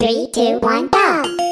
Three, two, one, go!